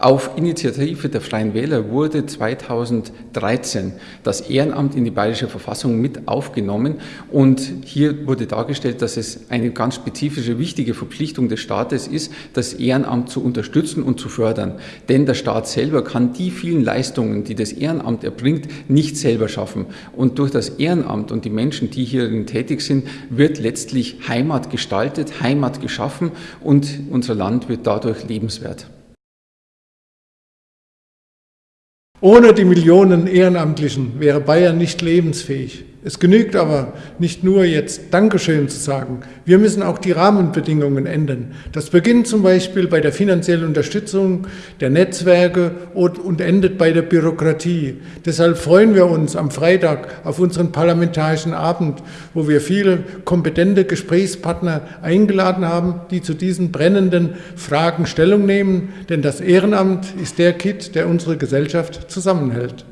Auf Initiative der Freien Wähler wurde 2013 das Ehrenamt in die Bayerische Verfassung mit aufgenommen und hier wurde dargestellt, dass es eine ganz spezifische, wichtige Verpflichtung des Staates ist, das Ehrenamt zu unterstützen und zu fördern. Denn der Staat selber kann die vielen Leistungen, die das Ehrenamt erbringt, nicht selber schaffen. Und durch das Ehrenamt und die Menschen, die hierin tätig sind, wird letztlich Heimat gestaltet, Heimat geschaffen und unser Land wird dadurch lebenswert. Ohne die Millionen Ehrenamtlichen wäre Bayern nicht lebensfähig. Es genügt aber nicht nur jetzt Dankeschön zu sagen. Wir müssen auch die Rahmenbedingungen ändern. Das beginnt zum Beispiel bei der finanziellen Unterstützung der Netzwerke und endet bei der Bürokratie. Deshalb freuen wir uns am Freitag auf unseren parlamentarischen Abend, wo wir viele kompetente Gesprächspartner eingeladen haben, die zu diesen brennenden Fragen Stellung nehmen. Denn das Ehrenamt ist der Kit, der unsere Gesellschaft zusammenhält.